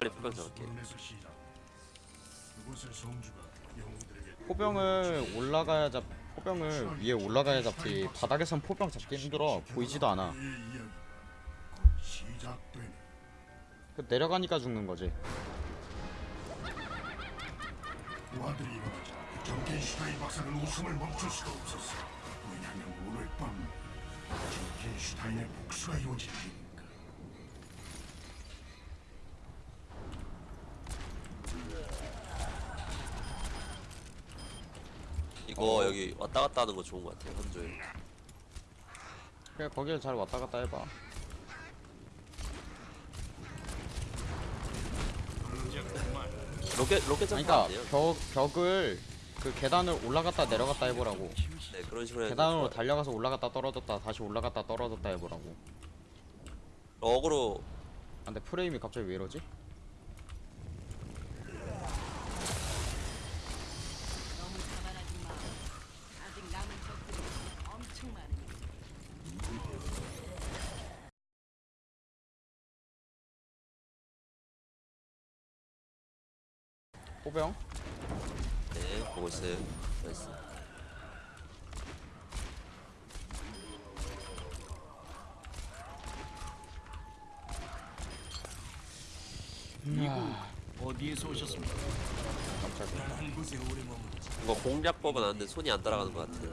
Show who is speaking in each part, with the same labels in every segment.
Speaker 1: 빨리 포병 잡을게
Speaker 2: 포병을 올라가야 잡 포병을 위에 올라가야 잡지 바닥에선 포병 잡기 힘들어. 보이지도 않아. 그 내려가니까 죽는 거지.
Speaker 3: 우아들이 일어나자 정켄슈타인 박사는 웃음을 멈출 수가 없었어. 왜냐하면 오늘 밤 정켄슈타인의 복수가 이루어질 테니까.
Speaker 1: 이거 여기 왔다 갔다 하는 거 좋은 거 같아 한조에
Speaker 2: 그래 거기를 잘 왔다 갔다 해봐
Speaker 1: 로켓 로켓 점프
Speaker 2: 그러니까
Speaker 1: 안 돼요?
Speaker 2: 벽, 벽을 그 계단을 올라갔다 내려갔다 해보라고
Speaker 1: 네 그런 식으로 해도
Speaker 2: 계단으로
Speaker 1: 좋아요.
Speaker 2: 달려가서 올라갔다 떨어졌다 다시 올라갔다 떨어졌다 해보라고
Speaker 1: 어그로
Speaker 2: 아, 근데 프레임이 갑자기 왜 이러지?
Speaker 4: 너무 자만하지 마. 아직 남은 적들이 엄청 많으니.
Speaker 2: 포병?
Speaker 1: 네 보고 있어요. 나이스.
Speaker 5: 어디에서 오셨습니까?
Speaker 1: 이거 공략법은 아는데 손이 안 따라가는 것 같아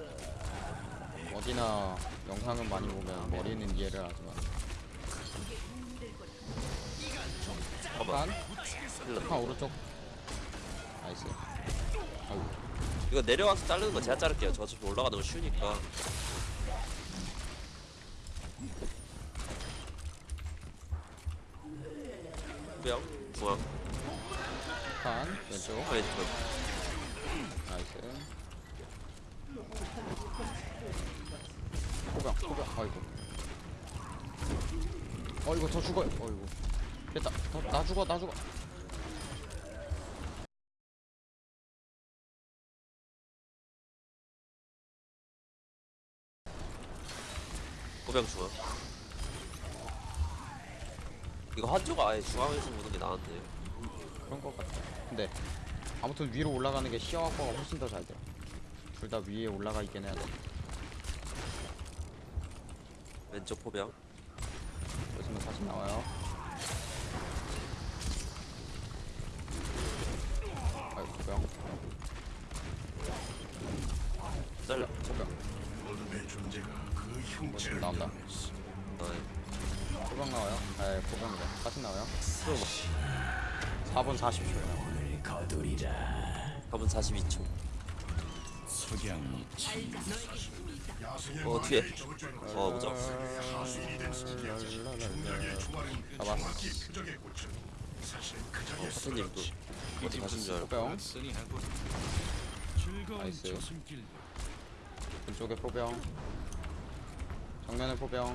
Speaker 2: 어디나 영상은 많이 보면 머리는 이해를 하지만
Speaker 1: 잠깐만
Speaker 2: 한, 한 오른쪽 nice 아이고.
Speaker 1: 이거 내려와서 자르는 거 제가 자를게요. 저 어차피 올라가는 거 쉬우니까. 포병 중앙
Speaker 2: 한 왼쪽.
Speaker 1: 왼쪽.
Speaker 2: 나이스. 포병 포병. 아이고. 어이구 저 죽어요. 어이구. 됐다. 더, 나 죽어 나 죽어
Speaker 1: 포병 중앙 이거 한조가 아예 중앙에서 보는 게 나은데요
Speaker 2: 그런 것 같아 근데 아무튼 위로 올라가는 게 시야 확보가 훨씬 더 잘 돼. 둘 다 위에 올라가 있긴 해야 돼.
Speaker 1: 왼쪽 포병
Speaker 2: 그렇지만 다시 나와요. 아이고 포병.
Speaker 1: 잘라
Speaker 2: 포병.
Speaker 3: 어둠의 존재가 그
Speaker 2: 뭐 나온다.
Speaker 1: 아,
Speaker 2: 포병 나와요. 네 포병이래. 다시 나와요. 4분 40초요.
Speaker 1: 답은 42초
Speaker 5: 석양이
Speaker 3: 야생의
Speaker 1: 어, 뒤에. 어
Speaker 3: 주말은
Speaker 2: 잡았어.
Speaker 3: 그
Speaker 1: 사장님도
Speaker 3: 쓰러졌지.
Speaker 1: 어디 가신 줄 알고
Speaker 2: 나이스. 왼쪽에 포병. 정면에 포병.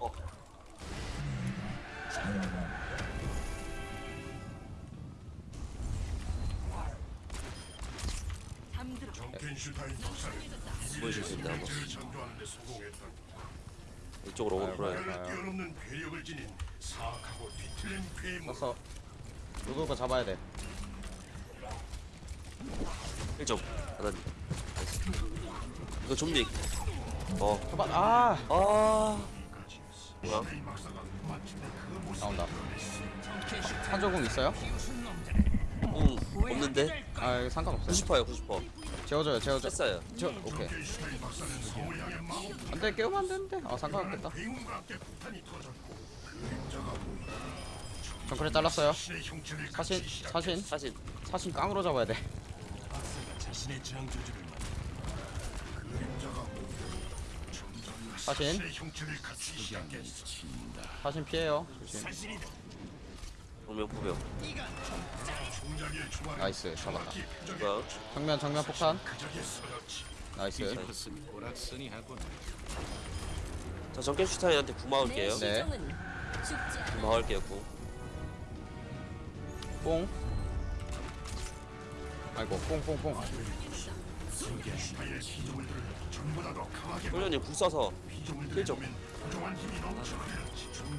Speaker 1: 어.
Speaker 3: 정켄슈타인
Speaker 1: 보여줄 수 있나 한번
Speaker 3: 형체를 창조하는 데 성공했다.
Speaker 1: 이쪽으로 오고
Speaker 3: 뒤틀린 괴물
Speaker 2: 떴어. 로도가 잡아야 돼.
Speaker 1: 1점 하나님 나이스. 이거 좀비 어
Speaker 2: 잡아. 아
Speaker 1: 아 뭐야
Speaker 2: 나온다. 한조공 있어요?
Speaker 1: 응 없는데
Speaker 2: 아 이거 상관없어요.
Speaker 1: 90%요 90%
Speaker 2: 재워줘요 재워줘.
Speaker 1: 했어요
Speaker 2: 저 오케이. 안돼 깨우면 안 되는데. 아 상관없겠다. 정크레 잘랐어요. 사신. 사신
Speaker 1: 사신
Speaker 2: 사신 깡으로 잡아야 돼. 사신. 사신 피해요. 조심.
Speaker 1: 정면 포병
Speaker 2: nice 잡았다.
Speaker 1: 뭐야
Speaker 2: 정면 정면 폭탄.
Speaker 5: nice.
Speaker 1: 저 정켄슈타인한테 궁 막을게요
Speaker 2: 네.
Speaker 1: 궁 막을게요 궁
Speaker 2: 뽕. 아이고 뽕뽕뽕.
Speaker 3: 정켄슈타인의 피조물들을 전보다 더 강하게
Speaker 1: 훈련님 불 써서
Speaker 3: 피조물들을
Speaker 1: 힐 좀.
Speaker 3: 보면 부정한 힘이 넘쳐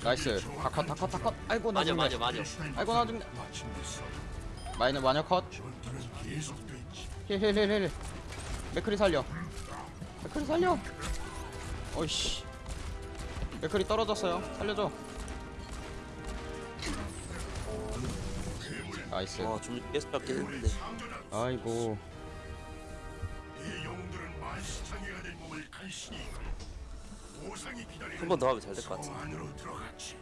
Speaker 2: 나이스. 다컷 다컷 다컷. 아이고 나 죽네
Speaker 1: 마녀 마녀
Speaker 2: 아이고 나 죽네 마이너 마녀 컷. 힐힐힐힐. 맥크리 살려. 맥크리 살려. 어이씨. 맥크리 떨어졌어요. 살려줘 나이스.
Speaker 1: 아좀 계속 잡긴 했는데.
Speaker 2: 아이고.
Speaker 3: 이 영웅들은 만시창이가 된 몸을 간신히 이끌고 보상이 기다리는
Speaker 1: 한번더 하면 잘될것 같아
Speaker 3: 성 안으로 들어갔지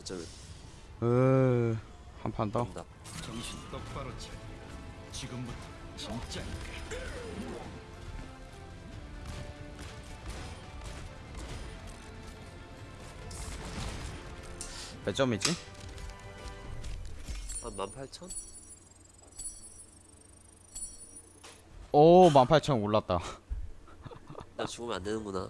Speaker 1: 어쩌면
Speaker 2: 한판 더.
Speaker 1: 된다.
Speaker 5: 정신 똑바로 차려. 지금부터 진짜
Speaker 2: 몇 점이지?
Speaker 1: 한 18,000?
Speaker 2: 오, 18,000 올랐다.
Speaker 1: 나 죽으면 안 되는구나